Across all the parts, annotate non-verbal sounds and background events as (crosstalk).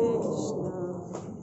Krishna.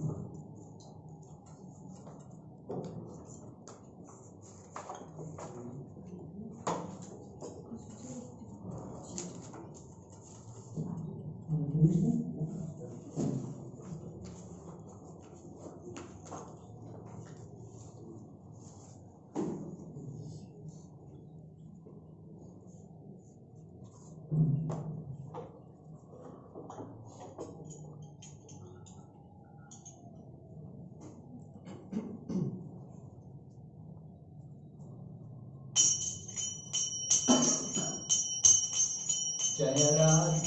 God.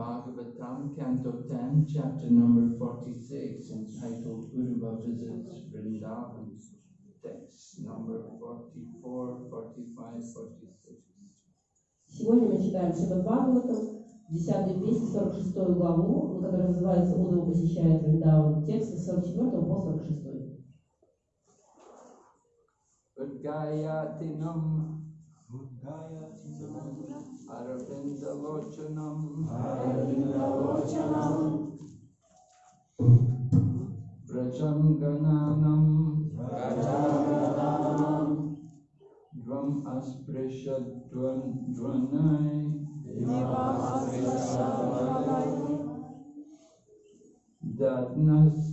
Bhagavatam, Canto 10, chapter number 46, entitled Uruva Visits Vrindavan. Text number 44, 45, 46. Сегодня мы читаем Шримад Бхагаватам, 10 песнь, 46 главу, которая называется «Удова посещает Вриндаван», текст с 44 по 46. अरविन्दलोचनम् अरविन्दलोचनम् व्रजं गणानम् द्वम् अस्पृशद्वन्द्वनै दद्नस्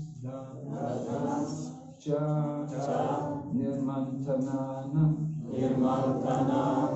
च निर्मन्थनान निर्मन्थनान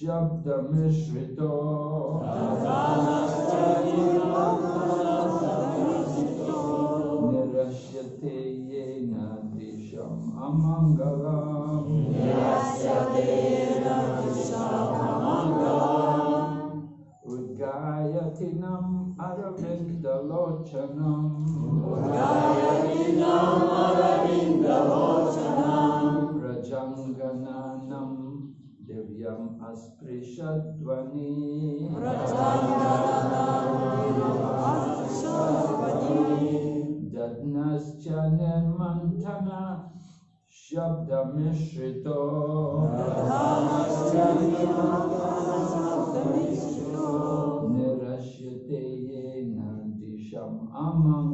Shabda Mishvito. Nirashyate yena disham amangala. Udgayatinam Aravindalochanam Prajangananam Divyam Asprishadvani Dadnascha Nirmantana Shabdamishrito Nirashyate Ama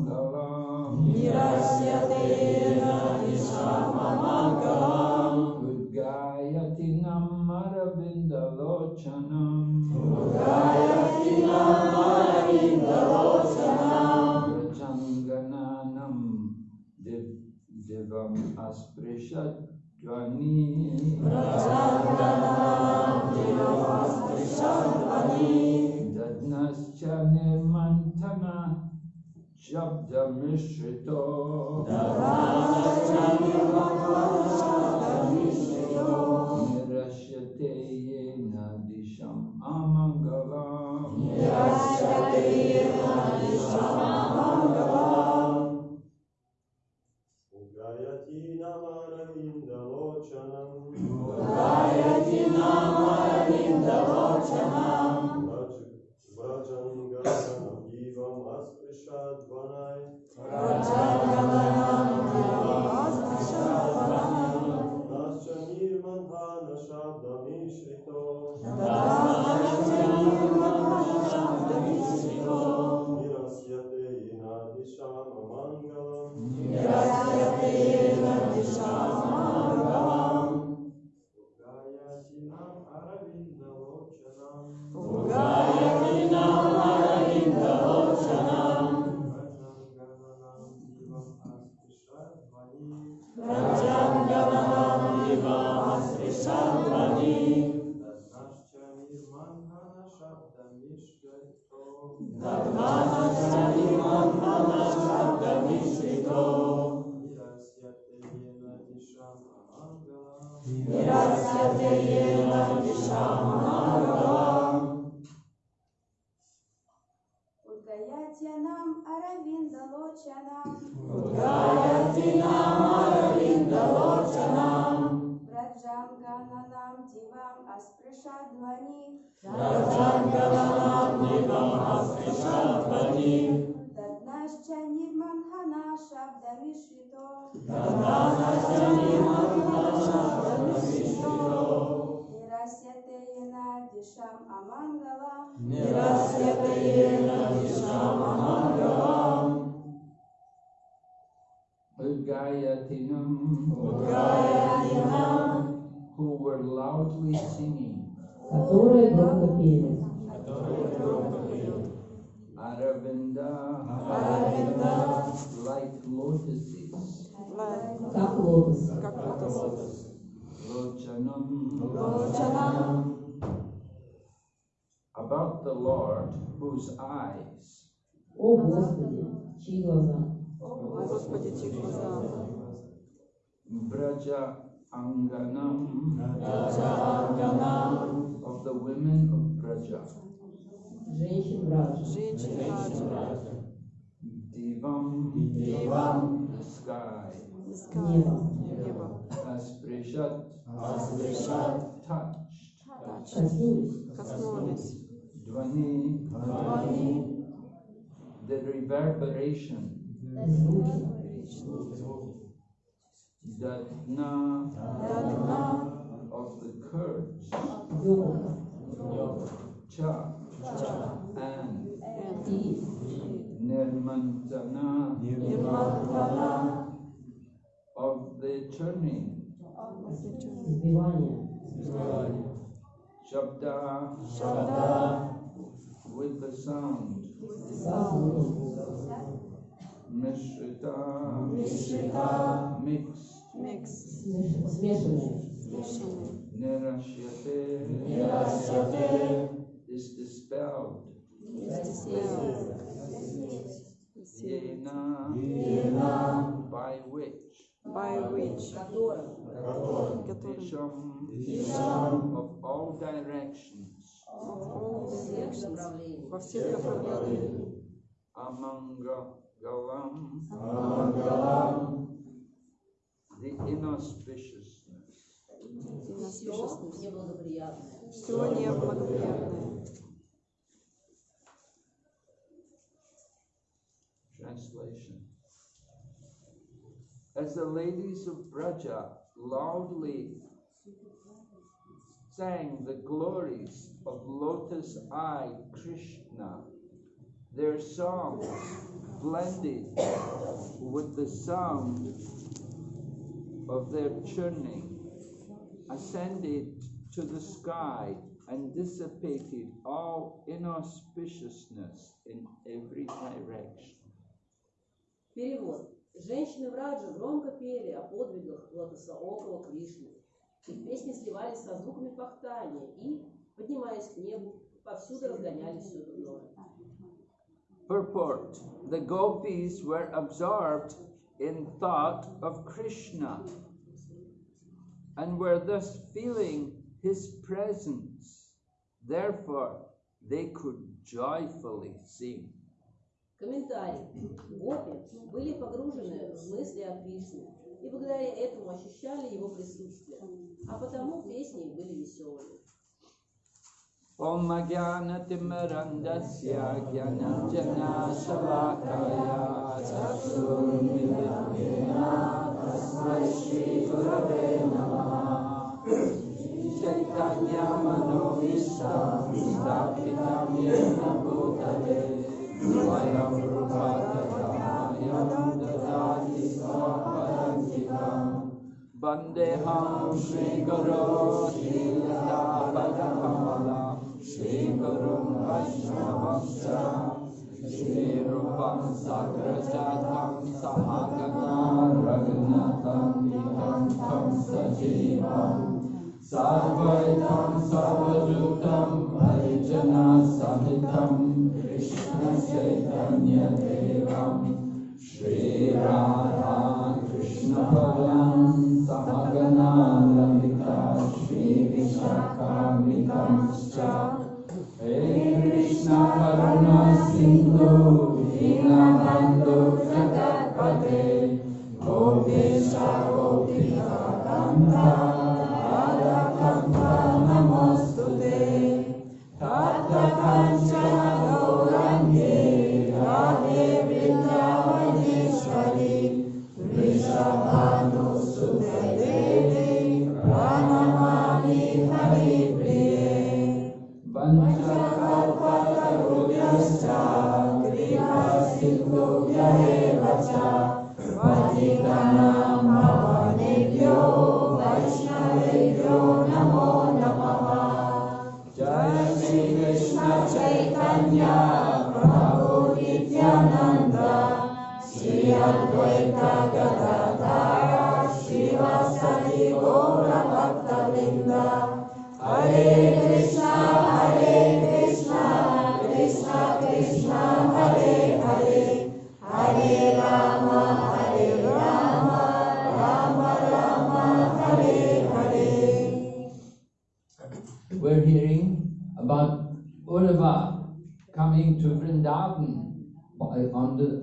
Удгаятья нам, Аравинда Лочана. Нам, Аравинда Лочана. Дивам Аспришадвани. Раджангананам Дивам Аспришадвани наша обдарившито. Тата наша наша обдарившито. Нирасятеена дишам амангала. Нирасятеена дишам амангала. Ugayatinam, Ugayatinam, who were loudly singing, которые громко пели. Aravinda, Aravinda. like lotuses, Как лотос. Lochanam, Lochanam. about the Lord whose eyes О Господи, чьи глаза? Господи, чьи глаза. Braja Anganam Раджанганам. of the women of Braja, Женщин Браджа. Женщины Раджа. Divam, Дивам. the sky, Небо. Небо. Asprishat, Аспришат. touched, Коснулись. Коснулись. Dvani, Двани. the reverberation, Звуки. Datna Дадна. of the Kurds, Ёкотка. Cha, Ча. and nirmanjana of the journey. Shabda, Shabda with the sound. Mishrita, Mishrita mixed. Mixed. Nirashyate, Nirashyate is dispelled. Yena. By which? By which? Of all directions of all directions. Во всех направлениях among Galam, amangalam, the inauspiciousness, inauspiciousness, все неблагоприятное, Translation. As the ladies of Braja loudly sang the glories of Lotus Eye Krishna, their songs blended with the sound of their churning, ascended to the sky and dissipated all inauspiciousness in every direction. Перевод. Женщины в Раджа громко пели о подвигах лотосоокого Кришны. Их песни сливались со звуками пахтания и, поднимаясь к небу, повсюду разгоняли все дурное. Purport The gopis were absorbed in thought of Krishna and were thus feeling his presence. Therefore, they could joyfully sing. Комментарий. Гопи были погружены в мысли о Кришне и благодаря этому ощущали его присутствие, а потому песни были веселыми. Om Jnanatimirandasya Jnananjana Shalakaya Chaturmilitena Tasmai Shri Gurave Namaha Chaitanya Manovistam वन्देहं श्रीगुरो श्रीलतापदकमला श्रीगुरुं वैष्णवंश्च श्रीरूपं सकृजातं समागना निकण्ठं सजीवं सर्वैतं सर्वयुतं भजनसहितम् कृष्णचैतन्यदेवं Shri Radha Krishna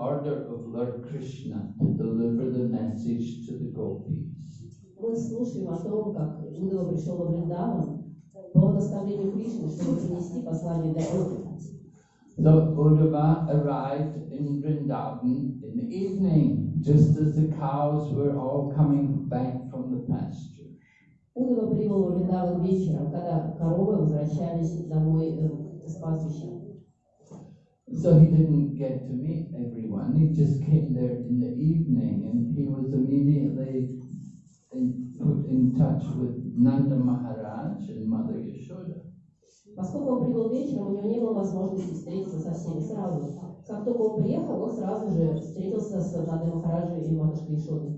order of Lord Krishna to deliver the message to the gopis. Мы слушаем о том, как Удова пришел во Вриндаван по наставлению Кришны, чтобы принести послание для Бога. So Uddhava arrived in Vrindavan in the evening, just as the cows were all coming back from the pasture. Удова прибыл во Вриндаван вечером, когда коровы возвращались домой э, с пастбища. So he didn't get to meet everyone, he just came there in the evening and he was immediately in, put in touch with Nanda Maharaj and Mother Yashoda. Поскольку он прибыл вечером, у него не было возможности встретиться со всеми сразу. Как только он приехал, он сразу же встретился с Надой Махараджей и матушкой Ишодой.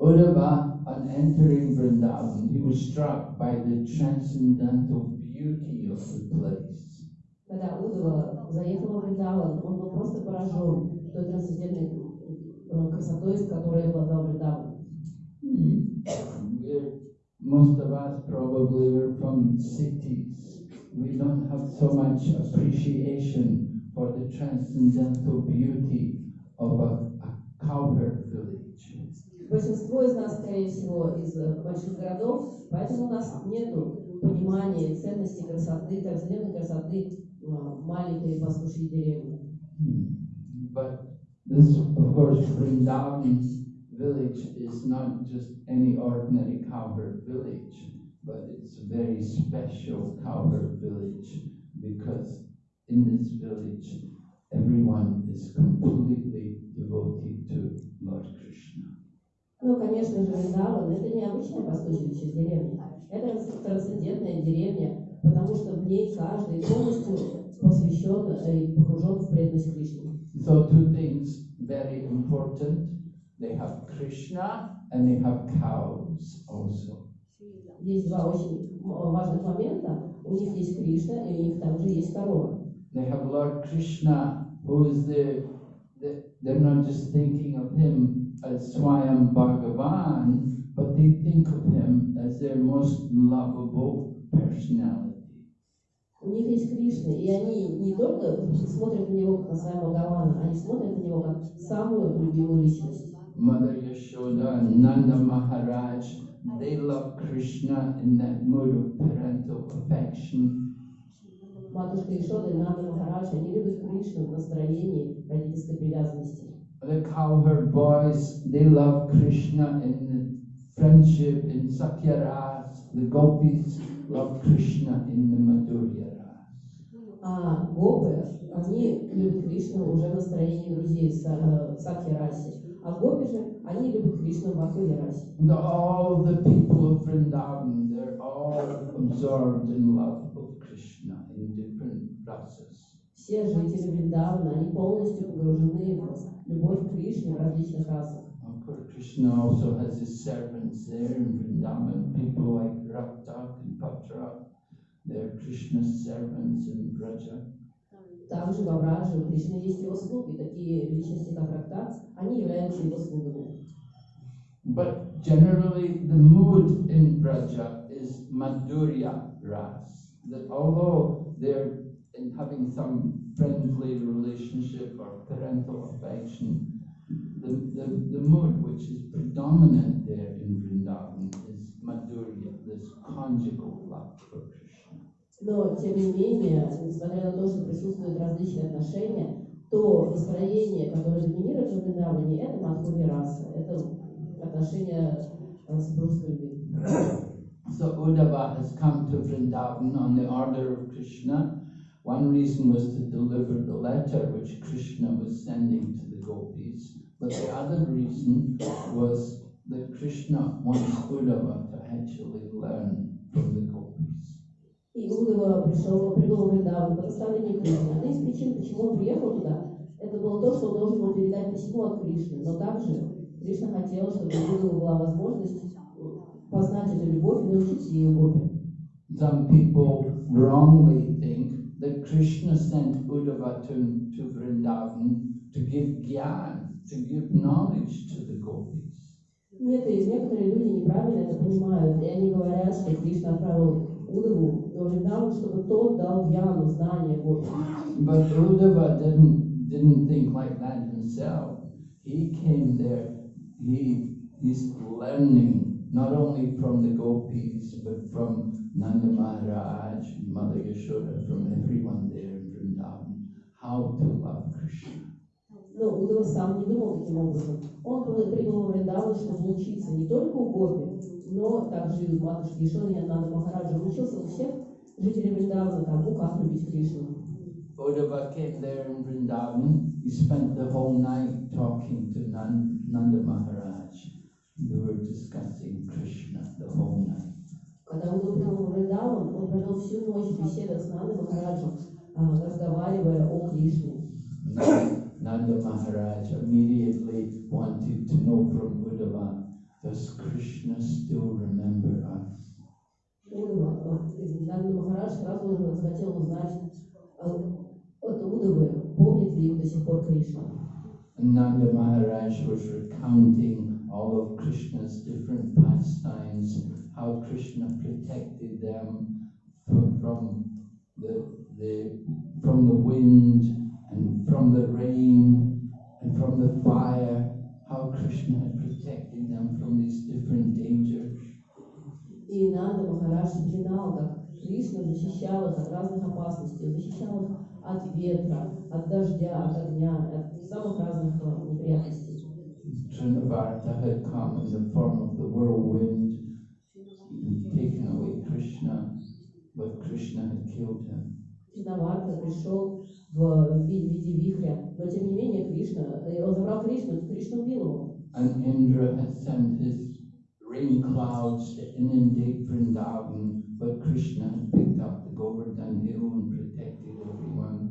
Uddhava, on entering Vrindavan, he was struck by the transcendental beauty of the place. Когда Удова заехал в Вриндаван, он был просто поражен той трансцендентной э, красотой, которой обладал Вриндаван. Most of us probably were from cities. We don't have so much appreciation for the transcendental beauty of a, a cowherd village. Большинство из нас, скорее всего, из э, больших городов, поэтому у нас нет понимания ценности красоты, трансцендентной красоты маленькой пастушьей деревни. Hmm. But this, of course, Vrindavan village is not just any ordinary cowherd village, but it's a very special cowherd village because in this village everyone is completely devoted to Lord Krishna. Ну, конечно же, Вриндаван – это не обычная пастушья деревня, это трансцендентная деревня, потому что в ней каждый полностью посвящен э, и погружен в преданность Кришне. So two things very important. They have Krishna and they have cows also. Есть два очень м- важных момента. У них есть Кришна, и у них также есть корова. They have Lord Krishna, who is the, the they're not just thinking of him as Swayam Bhagavan, but they think of him as their most lovable personality. У них есть Кришна, и они не только смотрят на него как на своего Бхагавана, они смотрят на него как самую любимую личность. Mother Yashoda and Nanda Maharaj, they love Krishna in that mood of parental affection. Матушка Ишода и Нанда Махарадж, они любят Кришну в настроении родительской привязанности. The cowherd boys, they love Krishna in friendship in Sakyaras. The gopis love Krishna in the Madhurya. А гопы, они любят Кришну уже в настроении друзей в Са- в Сакхи-расе. А гопи же, они любят Кришну в Бхактиве-расе. And all the people of Vrindavan, they're all absorbed in love of Krishna in different rasas. Все жители Вриндавана, они полностью погружены в любовь к Кришне в различных расах. Of course, Krishna also has his servants there in Vrindavan, people like Raktak and Patra. They're Krishna's servants in Braja. Также во Врадже у Кришны есть его слуги, такие личности, как Рактак, они являются его слугами. But generally, the mood in Braja is Madhurya Ras. That although they're in having some friendly relationship or parental affection, the, the, the mood which is predominant there in Vrindavan is Madhurya, this conjugal love for Krishna. Но, тем не менее, несмотря на то, что присутствуют различные отношения, то настроение, которое доминирует в Вриндаване, это Мадхури раса, это отношения э, супружеской любви. So Uddhava has come to Vrindavan on the order of Krishna. One reason was to deliver the letter which Krishna was sending to the gopis. But the other reason was that Krishna wants Uddhava to actually learn from the gopis. И Удова пришел, прибыл в Вриндаван по наставлению Кришны. Одна из причин, почему он приехал туда, Это было то, что он должен был передать письмо от Кришны. Но также Кришна хотел, чтобы у Удавы была возможность познать эту любовь и научиться ее гопи. Some people wrongly think that Krishna sent Uddhava to, to Vrindavan to give gyan, to give knowledge to the gopis. Нет, и некоторые люди неправильно это понимают, и они говорят, что Кришна отправил Удаву в Вриндаван, чтобы тот дал гьяну, знания гопи. But Uddhava didn't, didn't think like that himself. He came there, he, he's learning not only from the gopis, but from Nanda Maharaj, Mother Yashoda, from everyone there in Vrindavan, how to love Krishna. Но Удава сам не думал таким образом. Он был- прибыл в Вриндаван, чтобы учиться не только у Гопи, но также и у матушки Ишоны и Ананда Махараджа. Он учился у всех жителей Вриндавана тому, как любить Кришну. Uddhava came there in Vrindavan. He spent the whole night talking to Nan- Nanda Maharaj. They were discussing Krishna the whole night. Когда Удава прибыл в Вриндаван, он провел всю ночь в беседах с Нандой Махараджем, а, разговаривая о Кришне. Nanda Maharaj immediately wanted to know from Uddhava, does Krishna still remember us? Удава, э, извините, Нанда Махарадж сразу же захотел узнать а, от Удавы, помнит ли их до сих пор Кришна. And Nanda Maharaj was recounting all of Krishna's different pastimes, how Krishna protected them from, from the, the from the wind and from the rain and from the fire, how Krishna had protected them from these different dangers. И Нанда Махарадж вспоминал, как Кришна защищал их от разных опасностей, Он защищал их от ветра, от дождя, от огня, от самых разных э, неприятностей. Trinavarta had come in the form of the whirlwind and taken away Krishna, but Krishna had killed him. Чинаварта пришел в ви- виде вихря, но тем не менее Кришна, э, он забрал Кришну, Кришна убил его. And Indra had sent his rain clouds to inundate Vrindavan, but Krishna had picked up the Govardhan hill and protected everyone.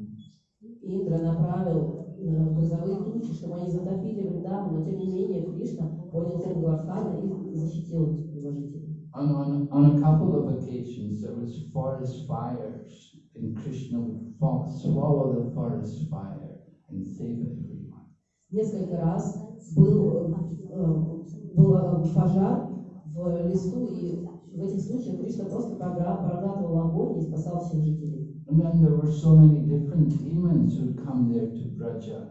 Индра направил э, грозовые тучи, чтобы они затопили Вриндаван, но тем не менее Кришна поднял тень Гвардхана и защитил его жителей. On, on, on a couple of occasions, there was forest fires, and Krishna would fall, swallow the forest fire and save everyone. Несколько раз был, э, был э, пожар в лесу, и в этих случаях Кришна просто програ- проглатывал огонь и спасал всех жителей. And then there were so many different demons who'd come there to Braja.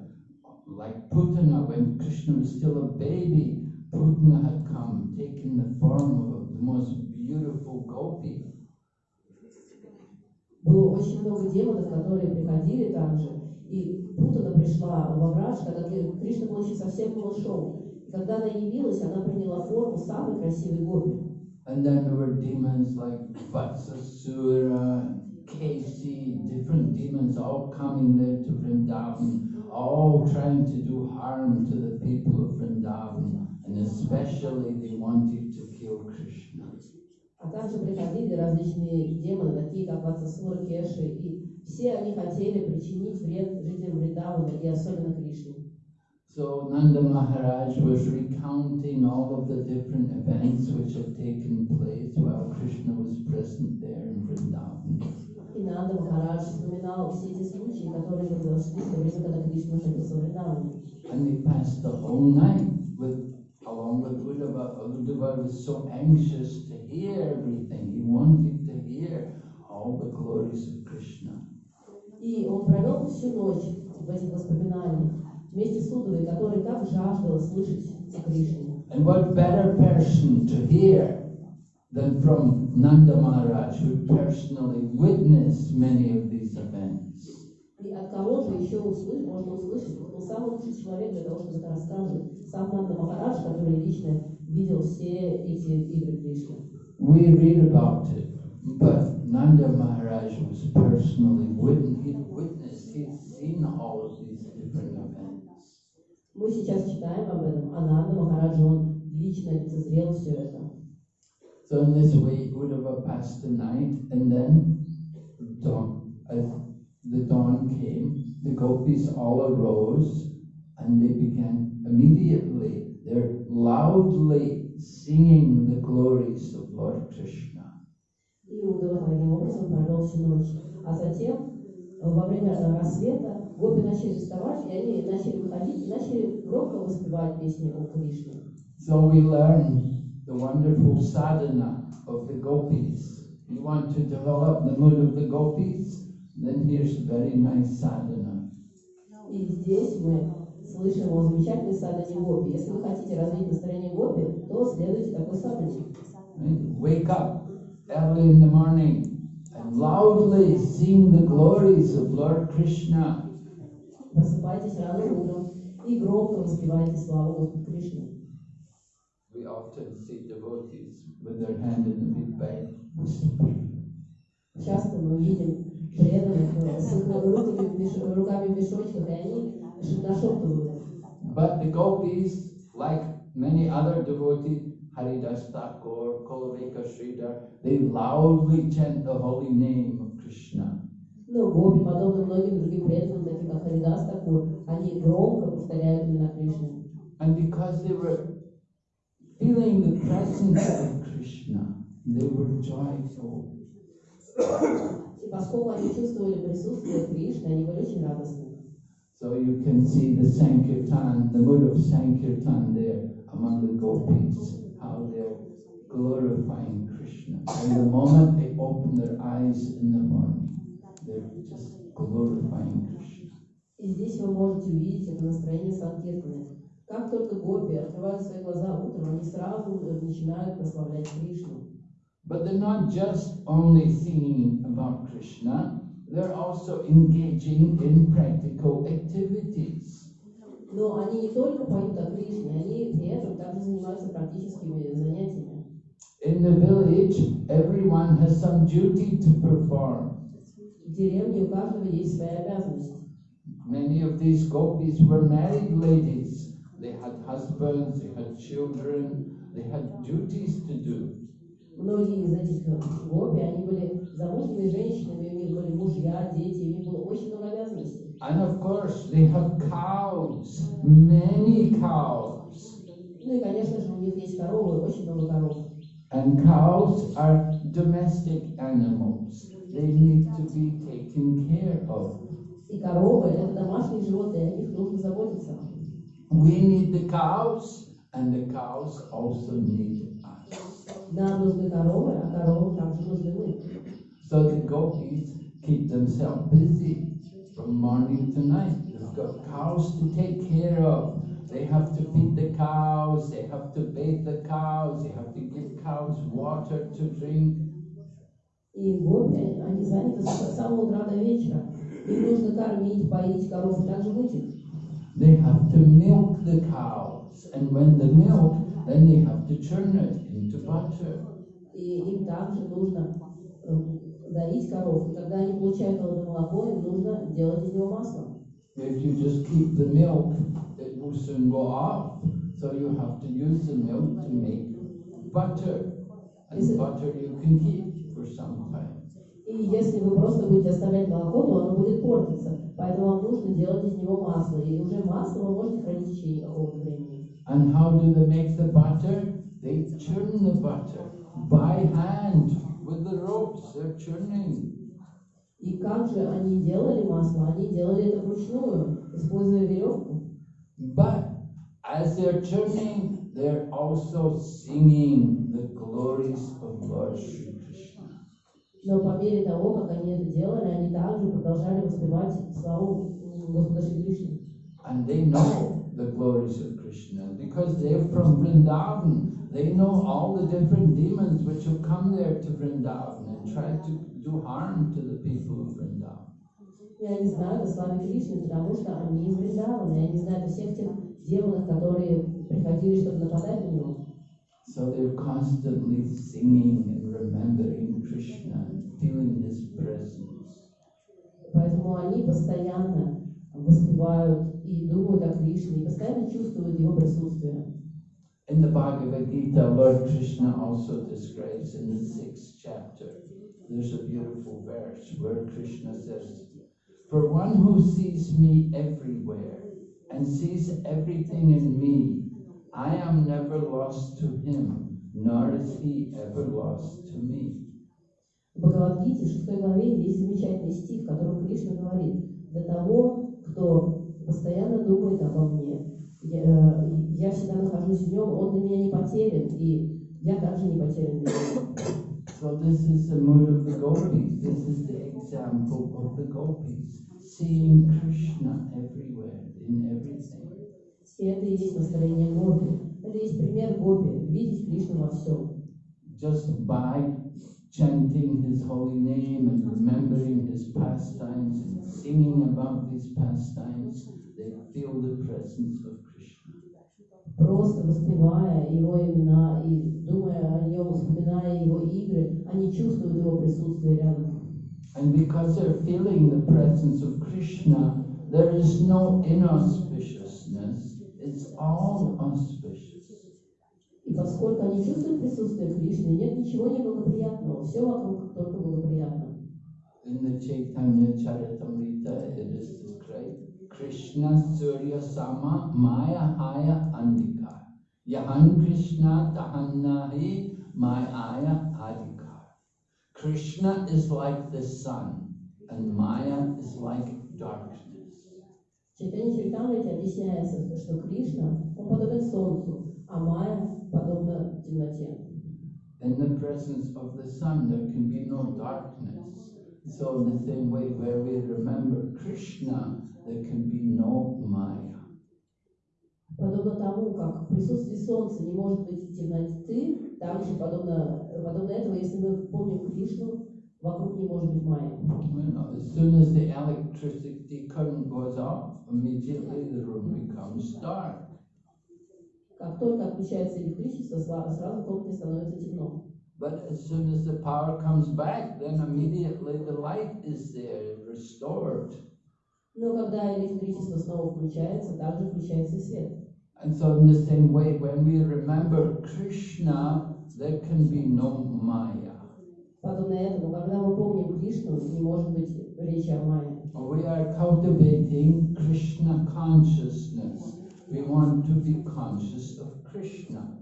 Like Putana, when Krishna was still a baby, Putana had come, taken the form of the most beautiful gopi. Было очень много демонов, которые приходили также, и Путана пришла во враж, когда Кри- Кришна был еще совсем малышом. И когда она явилась, она приняла форму самой красивой гопи. And then there were demons like Vatsasura, Kesi, different demons all coming there to Vrindavan, all trying to do harm to the people of Vrindavan, and especially they wanted to kill Krishna. А также приходили различные демоны, такие как Ватсасура, Кеши, и все они хотели причинить вред жителям Вриндавана и особенно Кришне. So Nanda Maharaj was recounting all of the different events which had taken place while Krishna was present there in Vrindavan. И Нанда Махарадж вспоминал все эти случаи, которые произошли в то время, когда Кришна находился в Вриндаване. And they passed the whole night with along with Uddhava. Uddhava was so anxious to hear everything. He wanted to hear all the glories of Krishna. И он провел всю ночь в этих воспоминаниях вместе с Удовой, который так жаждал слышать о Кришне. And what better person to hear than from Nanda Maharaj, who personally witnessed many of these events. И от кого же еще услышать, можно услышать? Он самый лучший человек для того, чтобы это рассказывать. Сам Нанда Махарадж, который лично видел все эти игры Кришны. We read about it, but Nanda Maharaj was personally witness, he'd seen all of these different events. Мы сейчас читаем об этом, а Нанда Махараджа, он лично лицезрел все это. So in this way, Uddhava passed the night, and then so, the dawn came, the gopis all arose and they began immediately, they're loudly singing the glories of Lord Krishna. И Удава таким образом провел всю ночь. А затем, э, во время э, рассвета, гопи начали вставать, и они начали выходить, и начали громко воспевать песни о Кришне. So we learn the wonderful sadhana of the gopis. You want to develop the mood of the gopis? Then here's a very nice sadhana. И здесь мы слышим о замечательной садане гопи. Если вы хотите развить настроение гопи, то следуйте такой садане. Right? Wake up early in the morning and loudly sing the glories of Lord Krishna. Просыпайтесь рано утром и громко воспевайте славу Господа Кришны. We often see devotees with their hand in the big bag whispering. Часто мы видим but the gopis, like many other devotees, Haridas Thakur, Kholavecha Sridhar, they loudly chant the holy name of Krishna. And because they were feeling the presence of Krishna, they were joyful. И поскольку они чувствовали присутствие Кришны, они были очень радостны. So you can see the Sankirtan, the mood of Sankirtan there among the gopis, how they're glorifying Krishna. And the moment they open their eyes in the morning, they're just glorifying Krishna. И здесь вы можете увидеть это настроение Санкиртаны. Как только гопи открывают свои глаза утром, они сразу э, начинают прославлять Кришну. But they're not just only singing about Krishna, they're also engaging in practical activities. Но они не только поют о Кришне, они при этом также занимаются практическими занятиями. In the village, everyone has some duty to perform. В деревне у каждого есть своя обязанность. Many of these gopis were married ladies. They had husbands, they had children, they had duties to do. Многие из этих гопи, они были замужними женщинами, у них были мужья, дети, у них было очень много обязанностей. And of course, they have cows, many cows. Ну и, конечно же, у них есть коровы, очень много коров. And cows are domestic animals. They need to be taken care of. И коровы – это домашние животные, о них нужно заботиться. We need the cows, and the cows also need us. Нам нужны коровы, а коровам также нужны мы. So the gopis keep themselves busy from morning to night. They've got cows to take care of. They have to feed the cows, they have to bathe the cows, they have to give cows water to drink. И гопи, они заняты с самого утра до вечера. Им нужно кормить, поить коров, и также мыть их. They have to milk the cows, and when the milk, then they have to churn it И им также нужно э, доить коров. И когда они получают это молоко, им нужно делать из него масло. If you just keep the milk, it will soon go off. So you have to use the milk to make butter. And it- butter you can keep for some time. И если вы просто будете оставлять молоко, то оно будет портиться. Поэтому вам нужно делать из него масло. И уже масло вы можете хранить в течение какого-то времени. And how do they make the butter? They churn the butter by hand with the ropes. They're churning. И как же они делали масло? Они делали это вручную, используя веревку. But as they're churning, they're also singing the glories of Lord Sri Krishna. Но по мере того, как они это делали, они также продолжали воспевать славу м, Господа Шри Кришны. And they know the glories of Krishna because they're from Vrindavan. They know all the different demons which have come there to Vrindavan and tried to do harm to the people of Vrindavan. И они знают о славе Кришны, потому что они из Вриндавана, и они знают о всех тех демонах, которые приходили, чтобы нападать на него. So they're constantly singing and remembering Krishna and feeling his presence. Поэтому они постоянно воспевают и думают о Кришне, и постоянно чувствуют его присутствие. In the Bhagavad Gita, Lord Krishna also describes in the sixth chapter, there's a beautiful verse where Krishna says, For one who sees me everywhere and sees everything in me, I am never lost to him, nor is he ever lost to me. В Бхагавадгите, 6 главе, есть замечательный стих, в котором Кришна говорит, для того, кто постоянно думает обо мне, я, э, я всегда нахожусь в нем, он для меня не потерян, и я также не потерян для него. So this is the mood of the gopis. This is the example of the gopis, seeing Krishna everywhere, in everything. И это и есть настроение Гопи. Это есть пример Гопи, видеть Кришну во всем. Just by chanting his holy name and remembering his pastimes and singing about these pastimes, they feel the presence of Krishna. Просто воспевая его имена и думая о нем, вспоминая его игры, они чувствуют его присутствие рядом. And because they're feeling the presence of Krishna, there is no inauspiciousness, it's all auspicious. И поскольку они чувствуют присутствие Кришны, нет ничего неблагоприятного, все вокруг только благоприятно. In the Chaitanya Charitamrita, it is described Krishna Surya Sama Maya Haya Andika. Yahan Krishna Tahannahi Maya Adikar. Krishna is like the sun, and Maya is like darkness. В Чайтанье Чаритамрите объясняется, что Кришна, он подобен солнцу, а Майя подобна темноте. In the presence of the sun, there can be no darkness. So, in the same way, where we remember Krishna, there can be no Maya. Подобно тому, как в присутствии солнца не может быть темноты, также подобно, подобно этого, если мы помним Кришну, вокруг не может быть Майя. As soon as the electricity current goes off, immediately the room becomes dark. Как только отключается электричество, сразу в комнате становится темно. But as soon as the power comes back, then immediately the light is there, restored. Но когда электричество снова включается, также включается и свет. And so, in the same way, when we remember Krishna, there can be no Maya. Подобно этому, когда мы помним Кришну, не может быть речи о Майе. We are cultivating Krishna consciousness. We want to be conscious of Krishna.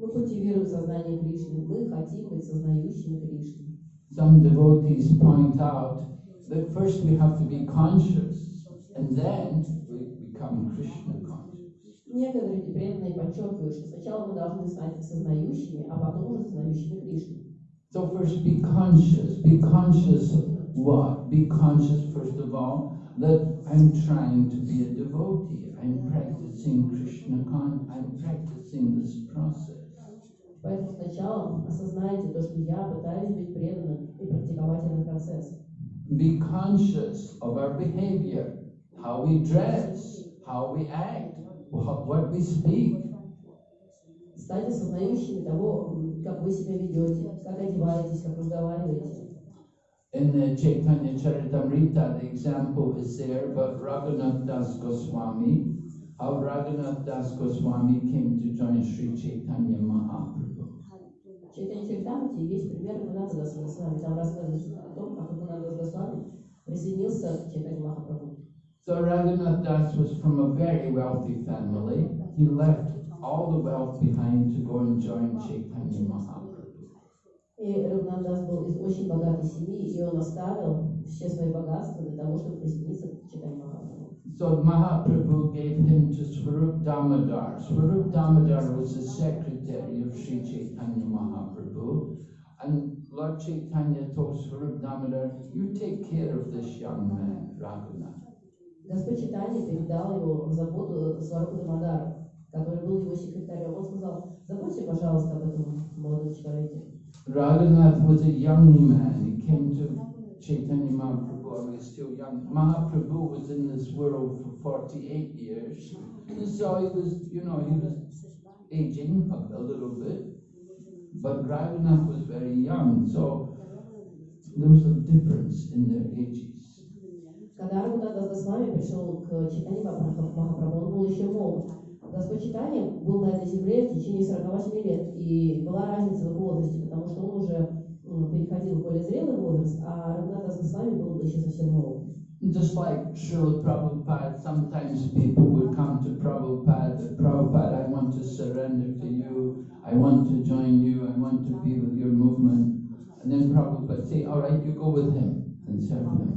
Мы культивируем сознание Кришны, мы хотим быть сознающими Кришну. Some devotees point out that first we have to be conscious and then we become Krishna conscious. Некоторые преданные подчеркивают, что сначала мы должны стать сознающими, а потом уже сознающими Кришну. So first be conscious. Be conscious of what? Be conscious first of all that I'm trying to be a devotee. I'm practicing Krishna con I'm practicing this process. Поэтому сначала осознайте то, что я пытаюсь быть преданным и практиковать этот процесс. Be conscious of our behavior, how we dress, how we act, what, what we speak. Станьте сознающими того, м, как вы себя ведете, как одеваетесь, как разговариваете. In the Chaitanya Charitamrita, the example is there about Raghunath Das Goswami, how Raghunath Das Goswami came to join Sri Chaitanya Mahaprabhu. В Чайтанье Чаритамрите есть пример Рагунатха Даса Госвами. Там рассказывается о том, как Рагунатха Госвами присоединился к Чайтанье Махапрабху. So Raghunath Das was from a very wealthy family. He left all the wealth behind to go and join Chaitanya Mahaprabhu. И Рагунат Дас был из очень богатой семьи, и он оставил все свои богатства для того, чтобы присоединиться к Чайтанье Махапрабху. So Mahaprabhu gave him to Swarup Damodar. Swarup Damodar was the secretary of Sri Chaitanya Mahaprabhu. And Lord Chaitanya told Swarup Damodar, you take care of this young man, Raghunath. Господь Читания передал его в заботу Сварупа Дамадару, который был его секретарем. Он сказал, заботьте, пожалуйста, об этом молодом человеке. Raghunath was a young man. He came to Chaitanya Mahaprabhu when he was still young. Mahaprabhu was in this world for 48 years. And so he was, you know, he was aging a, a little bit. But Raghunath was very young, so there was a difference in their ages. Был еще молод. Господь Читания был на этой земле в течение 48 лет, и была разница в возрасте, потому что он уже переходил в более зрелый возраст, а Рагунат Дас Госвами был еще совсем молод. Just like Srila Prabhupada, sometimes people would come to Prabhupada, Prabhupada, I want to surrender to you, I want to join you, I want to be with your movement. And then Prabhupada say, all right, you go with him and serve him.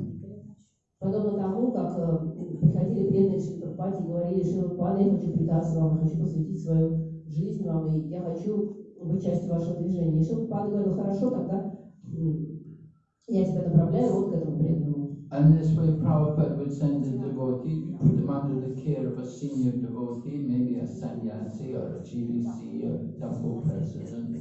Подобно тому, как э, приходили преданные Шри Прабхупаде и говорили, Шри Прабхупада, я хочу предаться вам, я хочу посвятить свою жизнь вам, и я хочу быть частью вашего движения. И Шри Прабхупада говорил, хорошо, тогда я тебя направляю вот к этому преданному. And this way Prabhupada would send the devotee, put them under the care of a senior devotee, maybe a sannyasi or a GBC or a temple president.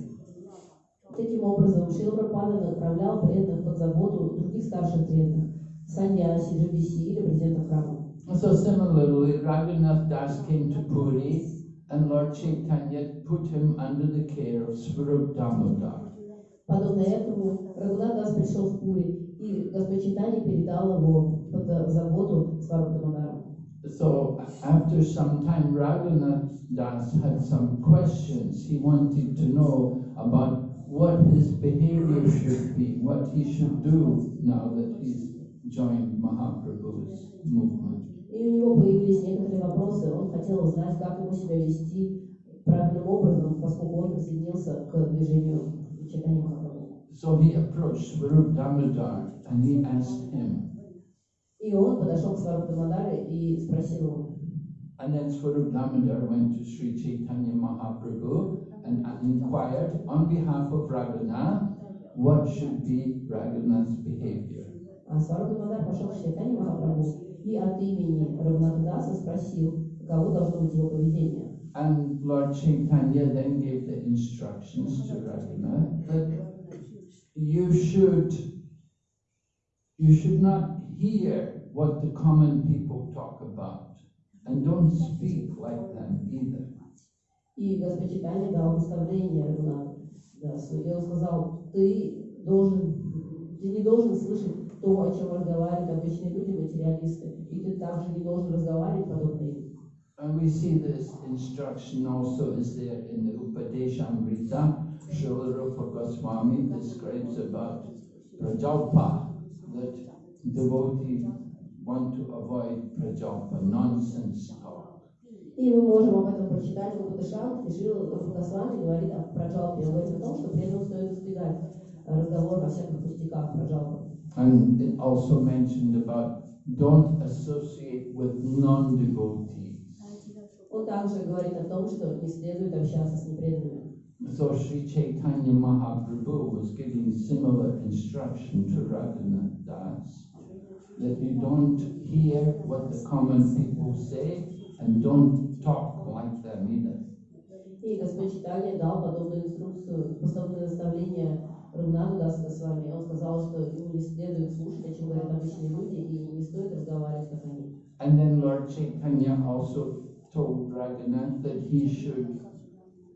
Таким образом, Шрила Прабхупада отправлял преданных под заботу других старших преданных, саньяси, живиси или президента храма. So similarly, Raghunath Das came to Puri and Lord Chaitanya put him under the care of Swarup Damodar. Подобно этому, Рагунат Дас пришел в Пури, и Господь Читани передал его под заботу Сварупа Дамадара. So after some time, Raghunath Das had some questions. He wanted to know about what his behavior should be, what he should do now that he's joined Mahaprabhu's movement. И у него появились некоторые вопросы, он хотел узнать, как ему себя вести правильным образом, поскольку он присоединился к движению Читани Махапрабху. So he approached Swarup Damodar and he asked him. And then Swarup Damodar went to Sri Chaitanya Mahaprabhu and inquired on behalf of Raghunath what should be Raghunath's behavior. And Lord Chaitanya then gave the instructions to Raghunath that you should you should not hear what the common people talk about and don't speak like them either. И Господь Читания дал наставление Рагунату Дасу. И он сказал, ты должен, ты не должен слышать то, о чем разговаривают обычные люди, материалисты. И ты также не должен разговаривать подобно им. And we see this instruction also is there in the Upadeshamrita. Srila Rupa Goswami describes about prajalpa, that devotee want to avoid prajalpa, nonsense talk. И мы можем об этом прочитать в Упадышах, и Шрила Госвами говорит о проджалпе, он говорит о том, что преданным стоит избегать разговор о всяких пустяках проджалпа. And it also mentioned about don't associate with non-devotees. Он также говорит о том, что не следует общаться с непреданными. So Sri Chaitanya Mahaprabhu was giving similar instruction to Raghunath Das that you don't hear what the common people say and don't talk like them either. И Господь Читания дал подобную инструкцию, подобное наставление Рагунату Даса с вами. Он сказал, что ему не следует слушать, о чем говорят обычные люди, и не стоит разговаривать, как они. And then Lord Chaitanya also told Raghunath that he should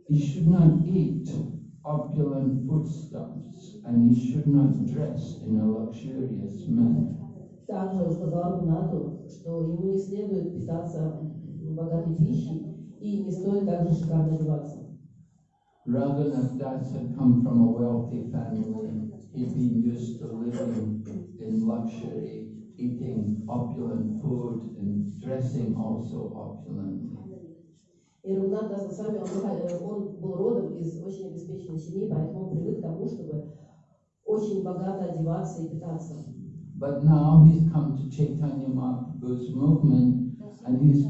he should not eat opulent foodstuffs and he should not dress in a luxurious manner. Также он сказал Рагунату, что ему не следует питаться богатой пищей, и не стоит также шикарно одеваться. Raghunath Das had come from a wealthy family. He'd been used to living in luxury, eating opulent food and dressing also opulently. И Рагунат Даса с вами, он, э, он был родом из очень обеспеченной семьи, поэтому он привык к тому, чтобы очень богато одеваться и питаться. But now he's come to Chaitanya Mahaprabhu's movement and he's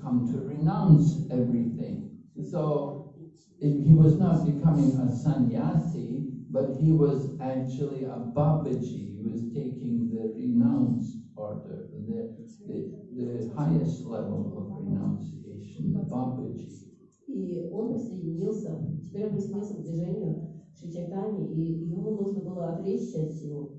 come to renounce everything. So it, he was not becoming a sannyasi, but he was actually a Babaji. He was taking the renounced order, the, the, the highest level of renunciation, И он присоединился, теперь он присоединился к движению Шичайтани, и ему нужно было отречься от всего.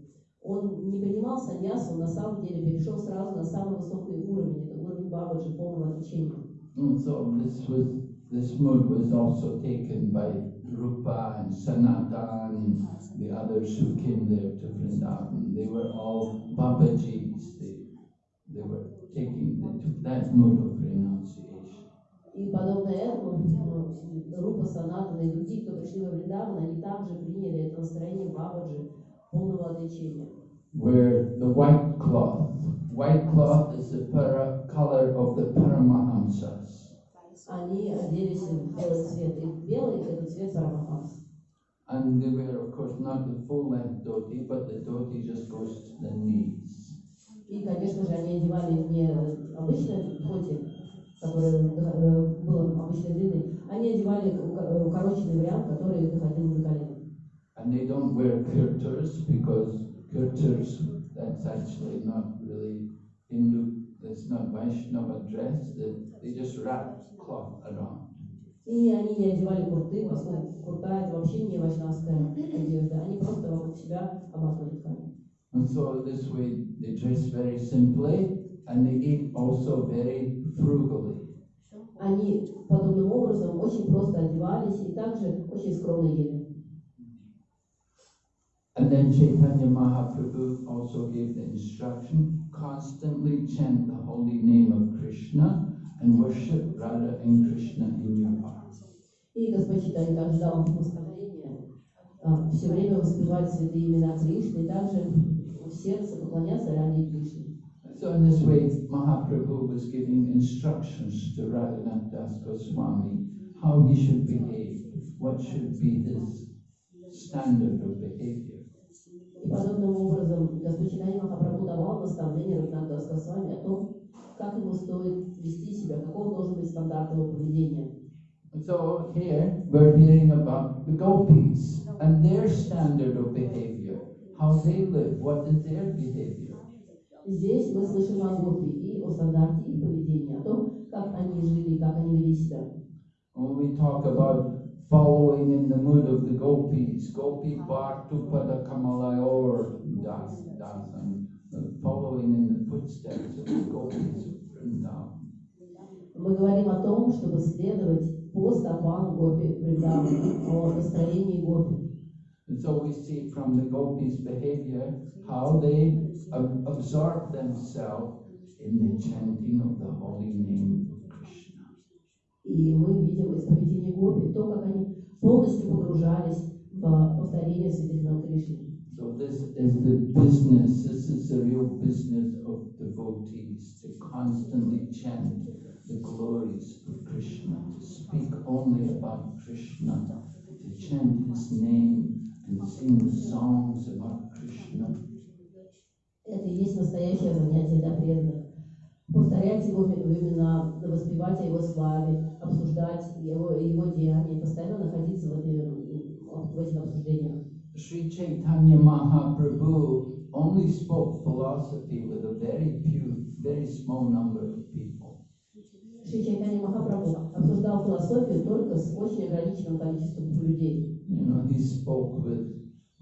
Он не принимал саньясу, он на самом деле перешел сразу на самый высокий уровень, это уровень Бабаджи, полного отречения. And so this was this mood was also taken by Rupa and Sanatan and the others who came there to Vrindavan. They were all Babajis. They, they were taking they took that mood of э, Рупа Санатана и другие, кто пришли во Вриндаван, они также приняли это настроение Бабаджи, полного отречения. Wear the white cloth white cloth is the para, color of the Paramahamsas. Они оделись в белый цвет, и белый – это цвет Парамахамс. And they wear, of course, not the full length dhoti, but the dhoti just goes to the knees. И, конечно же, они одевали не обычное платье, которое э, было обычной длины, они одевали уко- укороченный вариант, который доходил до колена. And they don't wear kirtars because kirtars, that's actually not really Hindu, that's not Vaishnava dress, they just wrap cloth around. И они не одевали курты, поскольку курта – это вообще не вайшнавская одежда. Они просто вокруг себя обматывали ткань. And so this way they dress very simply and they eat also very frugally. Они подобным образом очень просто одевались и также очень скромно ели. And then Chaitanya Mahaprabhu also gave the instruction constantly chant the holy name of Krishna and worship Radha and Krishna in your heart. И Господь Читание также дал наставление все время воспевать святые имена Кришны и также в сердце поклоняться Ради Кришне. So in this way, Mahaprabhu was giving instructions to Raghunath Das Goswami how he should behave, what should be his standard of behavior. И подобным образом Махапрабху давал Госвами о том, как ему стоит вести себя, должен быть поведения. So here we're hearing about the gopis and their standard of behavior, how they live, what is their behavior. Здесь мы слышим о Гопи и о стандарте их поведения, о том, как они жили, как они вели себя. When we talk about following in the mood of the gopis, gopi bhartu pada kamalayor das dasan, following in the footsteps of the gopis of Vrindavan. Мы говорим о том, чтобы следовать по стопам Гопи Вриндавана, о настроении Гопи. And so we see from the gopis' behavior how they ab- absorb themselves in the chanting of the holy name of Krishna. И мы видим из поведения Гопи то, как они полностью погружались в повторение святых имен Кришны. So this is the business, this is the real business of devotees, to constantly chant the glories of Krishna, to speak only about Krishna, to chant his name and sing songs about Krishna. Это и есть настоящее занятие для преданных. Повторять его имена, воспевать о его славе, обсуждать его, его деяния, постоянно находиться в, этой- в этих обсуждениях. Sri Chaitanya Mahaprabhu only spoke philosophy with a very few, very small number of people. Шри Чайтанья Махапрабху обсуждал философию только с очень ограниченным количеством людей. You know, he spoke with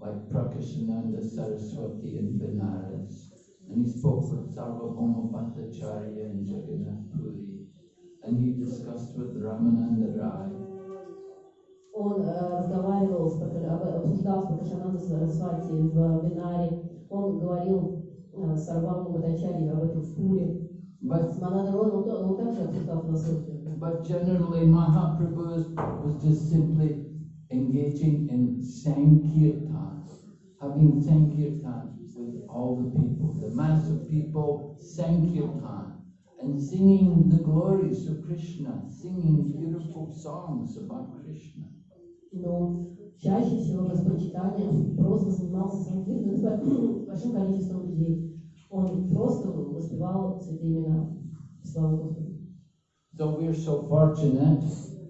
like Prakashananda Saraswati in Benares, and he spoke with Sarvabhauma Bhattacharya in Jagannath Puri, and he discussed with Ramananda Rai. Он э, разговаривал, с, Пракаш- об- обсуждал с Пракашананда Сарасвати в Бинаре, он говорил э, с Арвамом Бхаттачарьей об этом в Пуре. But С Манадровым он, то- он также обсуждал философию. but generally Mahaprabhu was, was just simply engaging in Sankirtan, having Sankirtan with all the people, the mass of people, Sankirtan, and singing the glories of Krishna, singing beautiful songs about Krishna. Но чаще всего Господь Читания просто занимался санкиртаном с бо- с большим количеством людей. Он просто воспевал святые имена. Слава Господу. So we're so fortunate.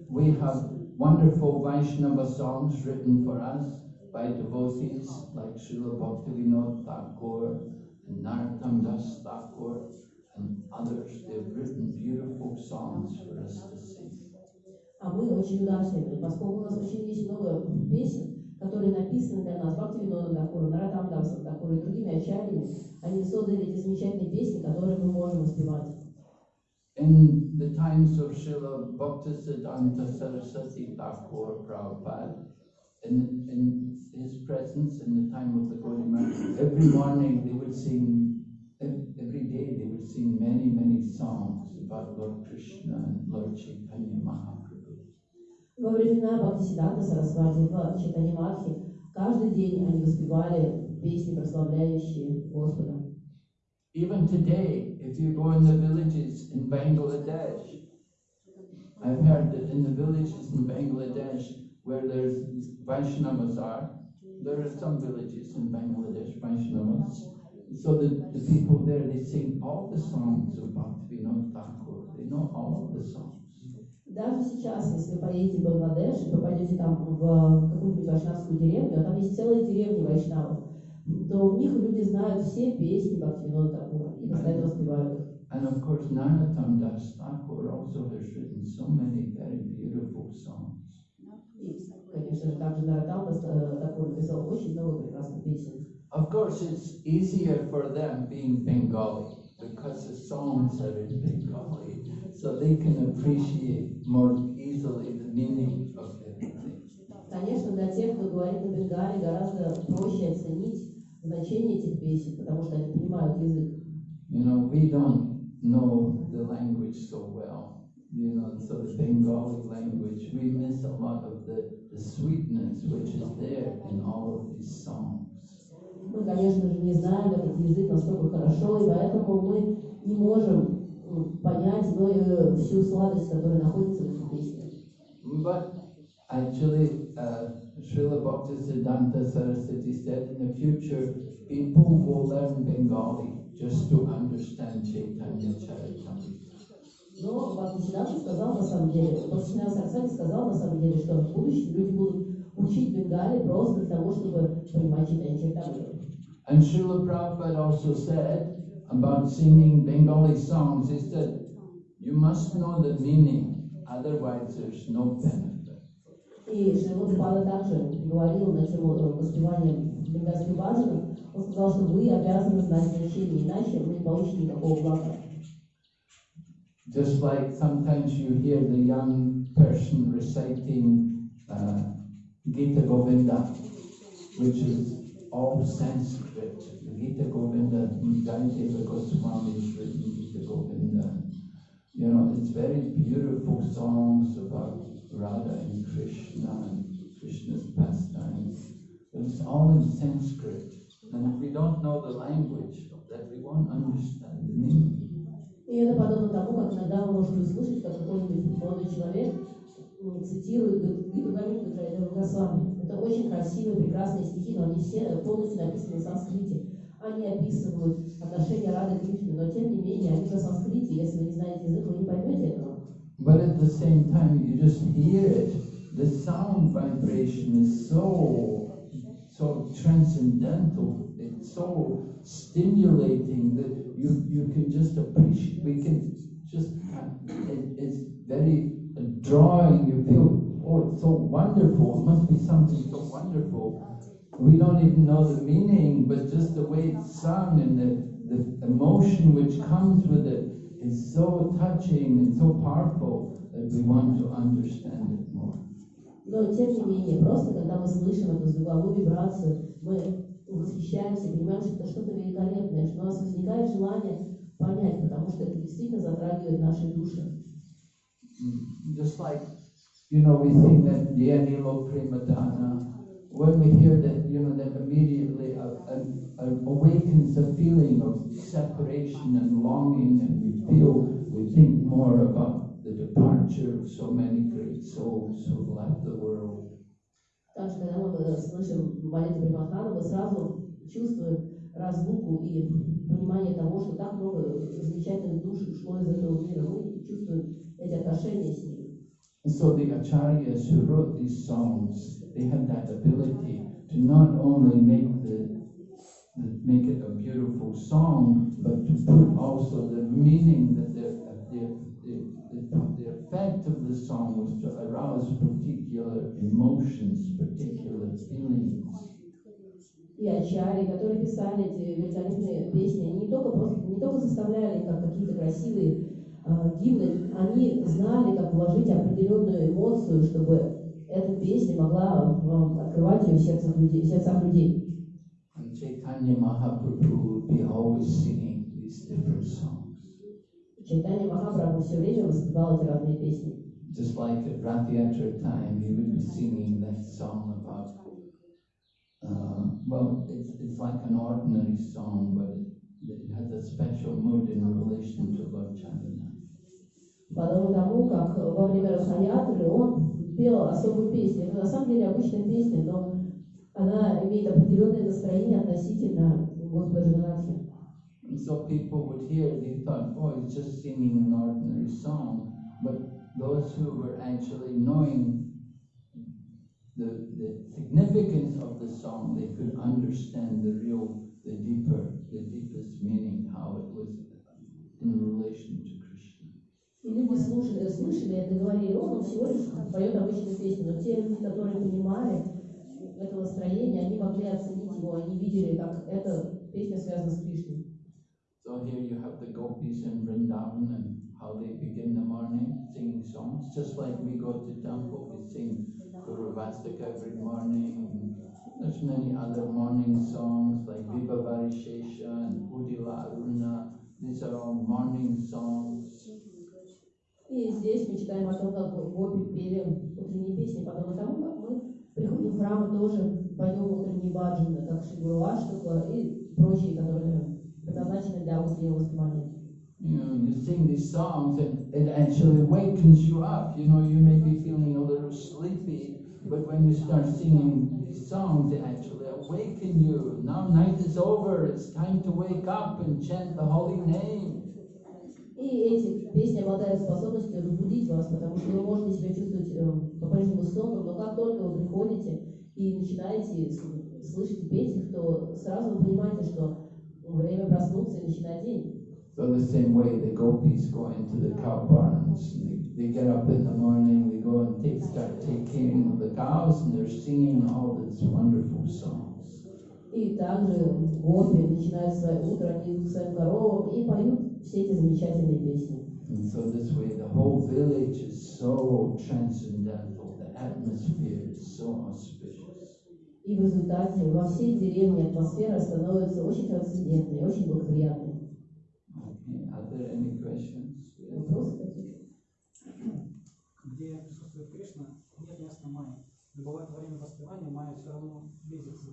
We have wonderful Vaishnava songs written for us by devotees like Srila Bhaktivinoda Thakur and Narottam Das Thakur and others. They've written beautiful songs for us to sing. А мы очень удачливы, поскольку у нас очень есть много песен, которые написаны для нас Бхактивинодом Такуром, Наратам Дамсом Такуром и другими ачарьями. Они создали эти замечательные песни, которые мы можем воспевать. In the times of Srila Bhaktisiddhanta Saraswati Thakur Prabhupada, in, in his presence in the time of the Gaudiya Math, every morning they would sing, every day they would sing many, many songs about Lord Krishna and Lord Chaitanya Mahaprabhu. Во времена Бхактисиддханта Сарасвати в Читани Махи каждый день они воспевали песни, прославляющие Господа. Even today, if you go in the villages in Bangladesh, I've heard that in the villages in Bangladesh where there's Vaishnavas are, there are some villages in Bangladesh, Vaishnavas. So the, the people there, they sing all the songs of Bhaktivinoda Thakur. They know all of the songs. Даже сейчас, если вы поедете в Бангладеш и попадете там в какую-нибудь вайшнавскую деревню, а там есть целые деревни вайшнавов, то в них люди знают все песни Бхактивинода Такура и постоянно воспевают их. And of course, Narottam Das Thakur also has written so many very beautiful songs. И, конечно же, также Наратал Такур написал очень много прекрасных песен. Of course, it's easier for them being Bengali because the songs are in Bengali, so they can appreciate more easily the meaning of everything. Конечно, для тех, кто говорит на бенгале, гораздо проще оценить значение этих песен, потому что они понимают язык. You know, we don't know the language so well. You know, so the Bengali language, we miss a lot of the, the sweetness which is there in all of these songs. Мы, конечно же, не знаем этот язык настолько хорошо, и поэтому мы не можем понять э, всю сладость, которая находится в этих песнях. But actually, uh, Srila Bhaktisiddhanta Saraswati said in the future, people will learn Bengali just to understand Chaitanya Charitamrita. Но Бхактисиданта сказал на самом деле, Бхактисиданта Сарасвати сказал на самом деле, что в будущем люди будут учить бенгали просто для того, чтобы понимать читание Чайтамриту. And Srila Prabhupada also said about singing Bengali songs, he said, you must know the meaning, otherwise there's no benefit. И Шримад Пада также говорил на тему э, воспевания бенгальских баджанов. Он сказал, что вы обязаны знать значение, иначе вы не получите никакого блага. Just like sometimes you hear the young person reciting uh, Gita Govinda, which is all Sanskrit. The Gita Govinda, Jayadeva Goswami has written Gita Govinda. You know, it's very beautiful songs about Radha and Krishna and Krishna's pastimes. But it's all in Sanskrit. And if we don't know the language, then we won't understand the meaning. И это подобно тому, как иногда вы можете услышать, как какой-нибудь молодой человек цитирует Гиту Гамиду Джайдева Госвами. Это очень красивые, прекрасные стихи, но они все полностью написаны на санскрите. Они описывают отношения Рады к Кришне, но тем не менее они на санскрите. Если вы не знаете язык, вы не поймете этого. But at the same time, you just hear it. The sound vibration is so, so transcendental. It's so stimulating that you, you can just appreciate. We can just. It, it's very drawing. You feel, oh, it's so wonderful. It must be something so wonderful. We don't even know the meaning, but just the way it's sung and the, the emotion which comes with it is so touching and so powerful that we want to understand it more. Но тем не менее, просто когда мы слышим эту звуковую вибрацию, мы восхищаемся, понимаем, что это что-то великолепное, что у нас возникает желание понять, потому что это действительно затрагивает наши души. Just like, you know, we sing that Je Anilo Prema Dhana, when we hear that, you know, that immediately a, a awakens a feeling of separation and longing, and we feel, we think more about the departure of so many great souls who have left the world. Также, когда мы э, слышим молитву Примахана, мы сразу чувствуем разлуку и понимание того, что так много замечательных душ ушло из этого мира. Мы чувствуем эти отношения с ними. And so the acharyas who wrote these songs, they had that ability to not only make the, the make it a beautiful song, but to put also the meaning that the the, the, the, effect of the song was to arouse particular emotions, particular feelings. И ачари, которые писали эти великолепные песни, они не только, просто, не только составляли как какие-то красивые э, гимны, они знали, как вложить определенную эмоцию, чтобы эта песня могла э, открывать ее в сердцах людей. В сердцах людей. Chaitanya Mahaprabhu would be always singing these different songs. Just like at Rathayatra time, he would be singing that song about, uh, well, it's, it's like an ordinary song, but it, it has a special mood in relation to Lord Chaitanya. Подобно тому, как во время Расхаятры он пел особую песню. Это на самом деле обычная песня, но она имеет определенное настроение относительно Господа Джаганатхи. And so people would hear, they thought, oh, he's just singing an ordinary song. But those who were actually knowing the, the significance of the song, they could understand the real, the deeper, the deepest meaning, how it was in relation to Krishna. И люди слушали, слышали это, говорили, он всего лишь поет обычную песню. Но те люди, которые это настроение, они могли оценить его, они видели, как эта песня связана с Кришной. So here you have the gopis in Vrindavan and how they begin the morning singing songs. Just like we go to temple, we sing Guru Vastika every morning. There's many other morning songs like Viva Varishesha and Udila Aruna. These are all morning songs. И здесь мы читаем о том, как гопи пели утренние песни, подобно тому, как мы приходим в храм и тоже поем утренние баджаны, как Шигуруаштука и прочие, которые предназначены для утреннего воспевания. You know, you sing these songs and it actually wakens you up. You know, you may be feeling a little sleepy, but when you start singing these songs, they actually awaken you. Now night is over, it's time to wake up and chant the holy name. И эти песни обладают способностью разбудить вас, потому что вы можете себя чувствовать э, по-прежнему сонным, но как только вы приходите и начинаете слышать и петь их, то сразу вы понимаете, что время проснуться и начинать день. So the same way the gopis go into the cow barns. They, they get up in the morning, they go and take, start taking the cows, and they're singing all these wonderful songs. И также гопи начинают свое утро, они к своим коровам и поют все эти замечательные песни. And so this way the whole village is so transcendental, the atmosphere is so auspicious. И в результате во всей деревне атмосфера становится очень трансцендентной, очень благоприятной. Okay, are there any questions? Вопросы где присутствует Кришна, нет места майи. Но бывает во время воспевания майя все равно близится.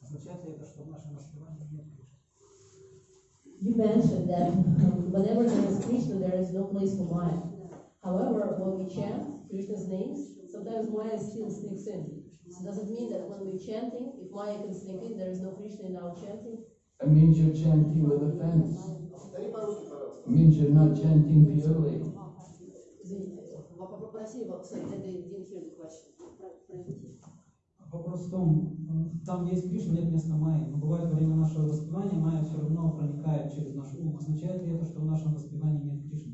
Означает ли это, что в нашем? You mentioned that um, whenever there is Krishna, there is no place for Maya. However, when we chant Krishna's names, sometimes Maya still sneaks in. So does it mean that when we're chanting, if Maya can sneak in, there is no Krishna in our chanting? It means you're chanting with offense. It means you're not chanting purely. Извините, попроси его, sorry, I didn't hear the question. Вопрос в том, э, там есть Кришна, нет места майи. Но бывает во время нашего воспевания майя все равно проникает через наш ум. Означает ли это, что в нашем воспевании нет Кришны?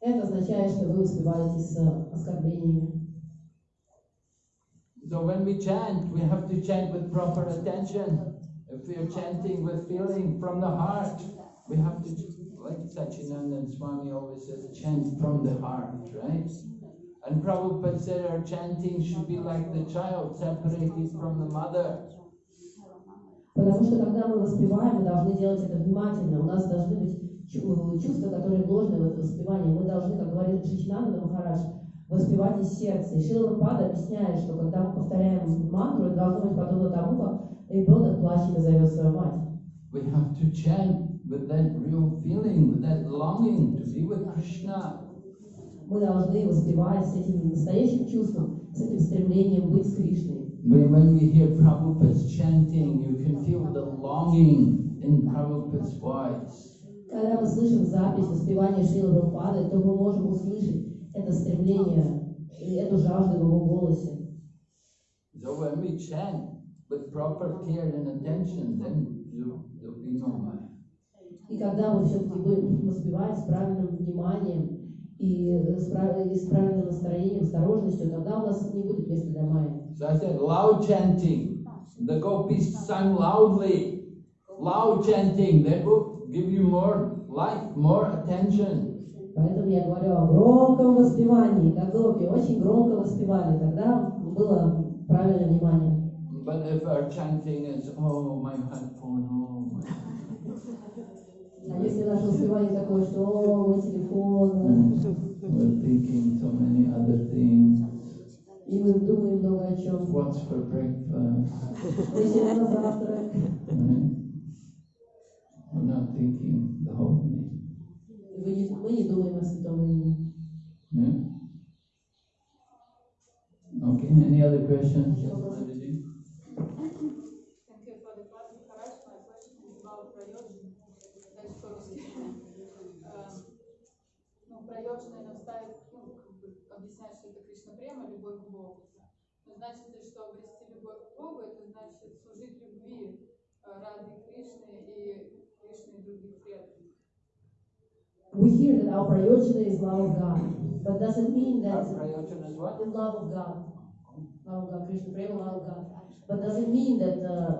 Это означает, что вы успеваете с оскорблениями. So when we chant, we have to chant with proper attention. If we are chanting with feeling from the heart, we have to, like Satchidananda Swami always says, chant from the heart, right? And Prabhupada said our chanting should be like the child separated from the mother. Потому что когда мы воспеваем, мы должны делать это внимательно. У нас должны быть чу- чувства, которые вложены в это воспевание. Мы должны, как говорит Шичинанда Махарадж, воспевать из сердца. И Шила Прабхупада объясняет, что когда мы повторяем мантру, это должно быть подобно тому, как ребенок плачет и зовет свою мать. We have to chant with that real feeling, with that longing to be with Krishna. Мы должны воспевать с этим настоящим чувством, с этим стремлением быть с Кришной. When, we hear Prabhupada's chanting, you can feel the longing in Prabhupada's voice. Когда мы слышим запись воспевания Шилы Прабхупады, то мы можем услышать это стремление, и эту жажду в его голосе. So when we chant with proper care and attention, then you, there'll be no Maya. И когда мы все-таки будем воспевать с правильным вниманием и с, и с правильным настроением, осторожностью, тогда у нас не будет места для майи. So I said loud chanting. The gopis sang loudly. Loud chanting, that will give you more light, more attention. Поэтому я говорю о громком воспевании, как гопи, очень громко воспевали, тогда было правильное внимание. But if our chanting is, oh, my headphone, oh, my А если наше воспевание такое, что о, мой телефон, We're thinking so many other things. и мы думаем много о чем. What's for breakfast? Если на завтрак, Right? thinking the holy name. И вы не- мы не думаем о святом имени. Yeah? Okay, any other questions? значит ли, что обрести любовь к Богу, это значит служить любви э, ради Кришны и Кришны и других преданных. We hear that our prayojana is love of God, but does it mean Our that prayojan is what? the love of God, love of God, Krishna prema, love of God, but does it mean that uh,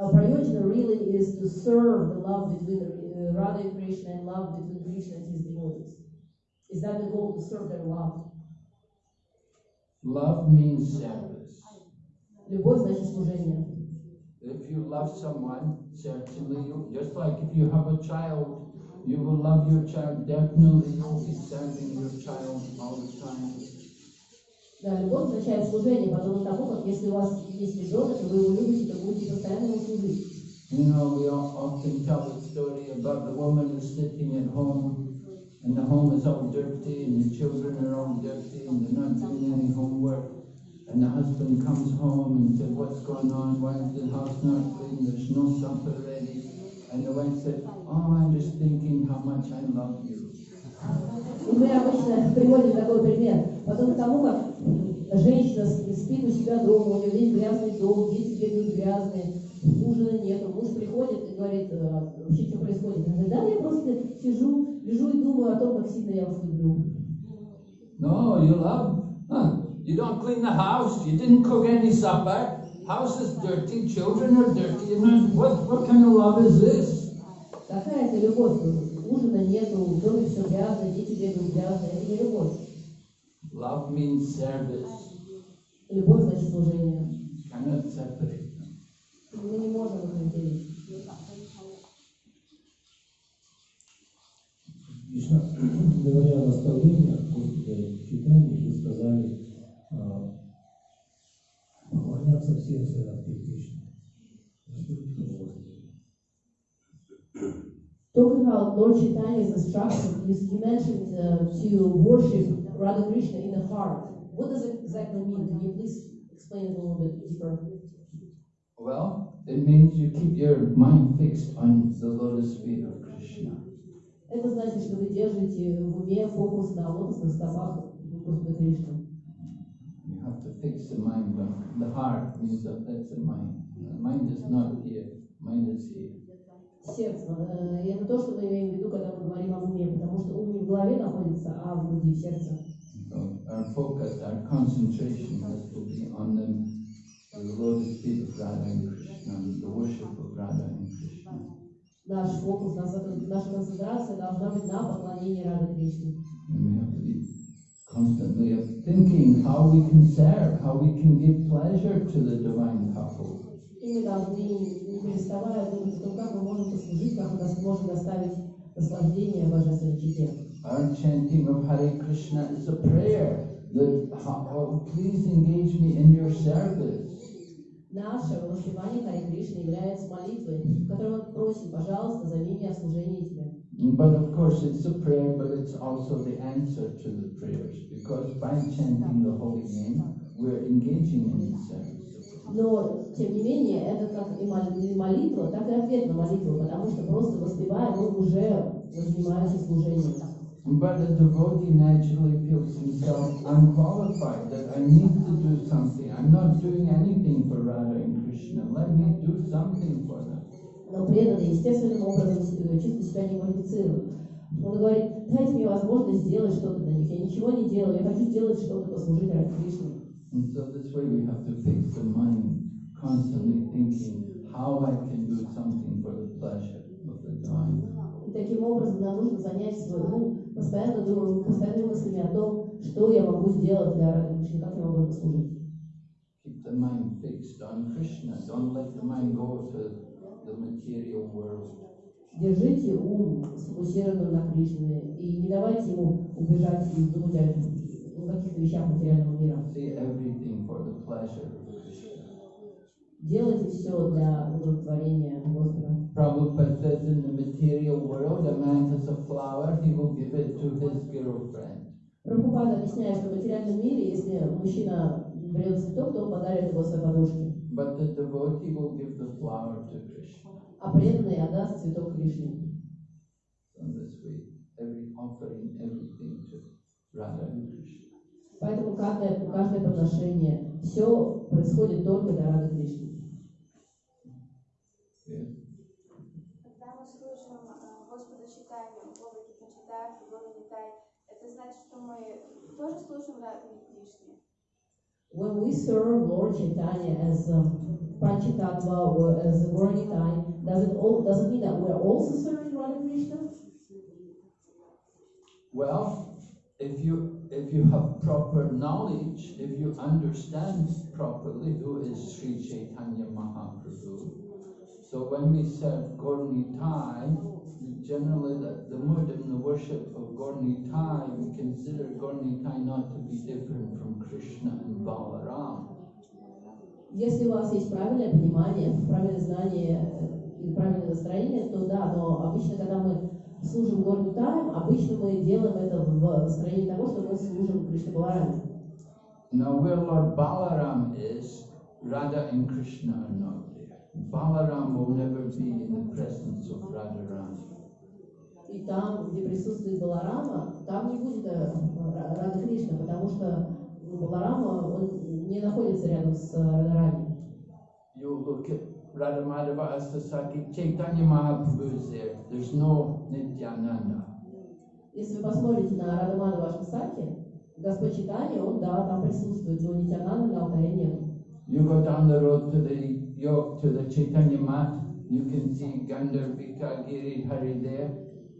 our prayojana really is to serve the love between uh, Radha and Krishna and love between Krishna and his devotees? Is that the goal to serve their love? Love means service. Любовь значит служение. If you love someone, certainly you, just like if you have a child, you will love your child, definitely you'll be serving your child all the time. Да, любовь означает служение, подобно тому, как если у вас есть ребенок, и вы его любите, то будете постоянно ему служить. You know, we all often tell the story about the woman who's sitting at home, and the home is all dirty, and the children are all dirty, and they're not doing any homework. And the husband comes home and says, What's going on? Why is the house not clean? There's no supper ready. And the wife said, Oh, I'm just thinking how much I love you. И мы обычно приводим такой пример, подобно тому, как женщина с- спит у себя дома, у нее весь грязный дом, дети бегают грязные, ужина нету, муж приходит и говорит, «А, вообще что происходит? Она говорит, да, я просто сижу, лежу и думаю о том, как сильно я вас люблю. No, you love. Huh? You don't clean the house. You didn't cook any supper. House is dirty. Children are dirty. What, what kind of love is this? Какая это любовь? Ужина нету, в доме все грязно, дети бегают грязные, это не любовь. Love means service. Любовь значит служение. Cannot separate them. Мы не можем их разделить. Кришна, (clears throat) говоря о наставлениях после читания, вы сказали а, поклоняться в сердце Радхи Кришны. Расскажите, пожалуйста. Talking about Lord Chaitanya's instruction, you, you mentioned uh, to worship Radha Krishna in the heart. What does it exactly mean? Can you please explain it a little bit deeper? Well, it means you keep your mind fixed on the lotus feet of Krishna. Это значит, что вы держите в уме фокус на лотосных стопах Господа Кришны. You have to fix the mind on the heart means that that's the mind. The mind is not here. Mind is here. Сердце. Э, И это то, что мы имеем в виду, когда мы говорим об уме, потому что ум не в голове находится, а в груди, в сердце. So our focus, our concentration has to be on the, the lotus feet of Radha and Krishna, the worship of Radha and Krishna. Наш фокус, наша, наша концентрация должна быть на поклонении Рады Кришне. And we have to be constantly thinking how we can serve, how we can give pleasure to the divine couple. И мы должны, не переставая думать о том, как мы можем послужить, как мы дос- можем доставить наслаждение божественной чите. Our chanting of Hare Krishna is a prayer that, oh, please engage me in your service. Наше воспевание Харе Кришны является молитвой, в которой мы просим, пожалуйста, займи меня в служении Тебе. But of course, it's a prayer, but it's also the answer to the prayers, because by chanting the holy name, we're engaging in service. Но, тем не менее, это как и молитва, так и ответ на молитву, потому что просто воспевая, мы уже занимаемся служением. But a devotee naturally feels himself unqualified, that I need to do something. I'm not doing anything for Radha and Krishna. Let me do something for them. Но преданный естественным образом э, чувствует себя неквалифицированным. Он говорит, дайте мне возможность сделать что-то для них. Я ничего не делаю, я хочу сделать что-то, послужить ради Кришны. And so this way we have to fix the mind, constantly thinking how I can do something for the pleasure of the divine. И таким образом нам нужно занять свой ум, постоянно думать, постоянно мыслями о том, что я могу сделать для Кришны, как я могу послужить. Keep the mind fixed on Krishna. Don't let the mind go to the material world. Держите ум сфокусированным на Кришне и не давайте ему убежать и думать о каких-то вещах материального мира. See everything for the pleasure. Делайте все для удовлетворения Господа. Prabhupada says in the material world, a man has a flower, he will give it to his girlfriend. Прабхупада объясняет, что в материальном мире, если мужчина берет цветок, то он подарит его своей подружке, But the devotee will give the flower to Krishna. а преданный отдаст цветок Кришне. So this way, every offering, everything to Radha and Krishna. Поэтому каждое, каждое подношение, все происходит только до Рады Кришны. Когда мы слышим Господа читания, Бога Кипачитай, Бога Нитай, это значит, что мы тоже слушаем Раду Кришны. When we serve Lord Chaitanya as um, Pancha Tattva or as Gaur Nitai, does it all, does it mean that we're also serving Radha Krishna? Well, if you if you have proper knowledge, if you understand properly who is Sri Chaitanya Mahaprabhu, so when we serve Gaur Nitai, generally the, the mood and the worship of Gaur Nitai, we consider Gaur Nitai not to be different from Krishna and Balaram. Если у вас есть правильное понимание, правильное знание и правильное настроение, то да, но обычно, когда мы служим Горнитаем, обычно мы делаем это в настроении того, что мы служим Кришна Балараме. Now where Lord Balaram is, Radha and Krishna are not there. Balaram will never be in the presence of Radharani. И там, где присутствует Баларама, там не будет э, Ра- Рада Кришна, потому что Баларама, он не находится рядом с э, Радарани. You look at Radha Madhava Asasaki, Chaitanya Mahaprabhu is there. There's no Nityananda. Если вы посмотрите на Радамада вашем саке, Господь Читания, он, да, там присутствует, но Нитянанда на алтаре нет. You go down the road to the yo to the Chaitanya mat, you can see Gandharvika Giri Hari there.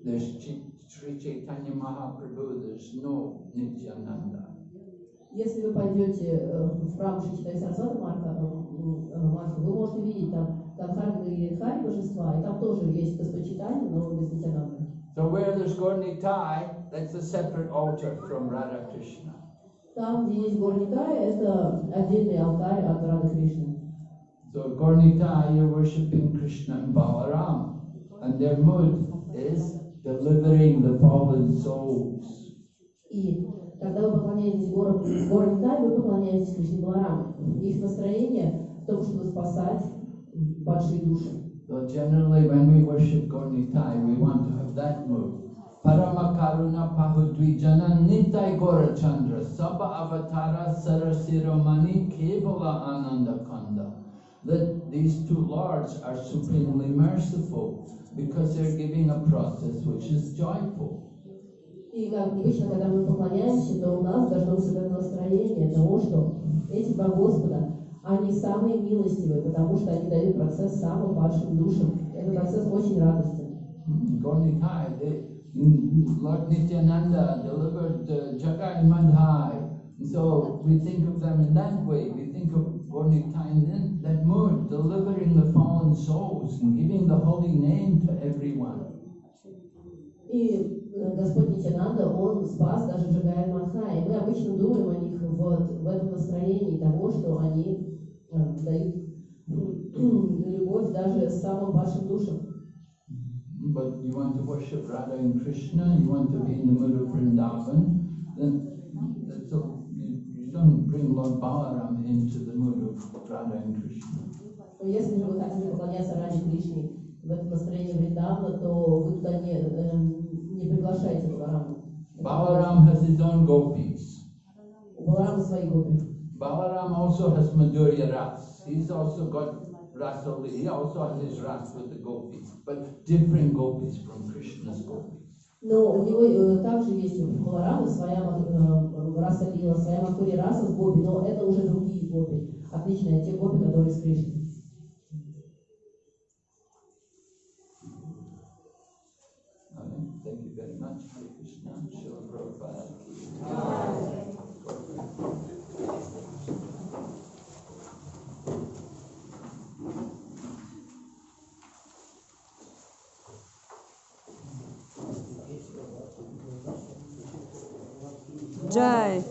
There's Ch- Sri Chaitanya Mahaprabhu, there's no Nityananda. Если вы пойдете э, в храм Шичитай Сарасвата Марка, э, м, Марка, вы можете видеть там Гадхарга и Хари божества, и там тоже есть Господь Читания, но без Нитянанда. So where there's Gornitai, that's a separate altar from Radha Krishna. Там, где есть гор Нитая, это отдельный алтарь от Рады Кришны. So Gornitai, you're worshipping Krishna and Balaram, and their mood is delivering the fallen souls. И Когда вы поклоняетесь вы поклоняетесь Кришне-Балараму. Их настроение в том, чтобы спасать падшие души. So generally when we worship Gaur Nitai, we want to have that mood. Paramakaruna Pahudvijana Nitai Gorachandra Sabha Avatara Sarasiromani Kevala Ananda Kanda. That these two lords are supremely merciful because they're giving a process which is joyful. И как обычно, когда мы поклоняемся, то у нас должно быть это настроение того, что эти два Господа, они самые милостивые, потому что они дают процесс самым падшим душам. Этот процесс очень радостен. Hmm, Gornitai, they, mm, Lord Nityananda delivered uh, Jagai Madhai. So we think of them in that way. We think of Gornitai in that- mood, delivering the fallen souls and giving the holy name to everyone. И э, Господь Нитянанда, Он спас даже Джагая Мадха. И мы обычно думаем о них вот в этом настроении того, что они э, дают (clears throat) любовь даже самым падшим душам. But you want to worship Radha and Krishna, you want to be in the mood of Vrindavan, then that's a, you, you don't bring Lord Balaram into the mood of Radha and Krishna. Но если же вы хотите поклоняться Ради Кришне в этом настроении Вриндавна, то вы туда не, эм, не приглашаете Баларама. Balaram has his own gopis. У Баларама свои гопи. Balaram also has Madhurya Ras. He's also got Rasali. He also has his Ras with the gopis, but different gopis from Krishna's gopis. Но у него э, также есть у Баларама своя э, раса Лила, своя Матури раса с гопи, но это уже другие гопи, отличные от тех гопи, которые с Кришной. 在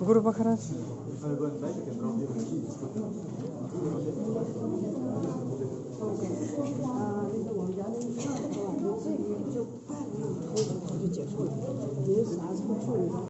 Грубо хорошо.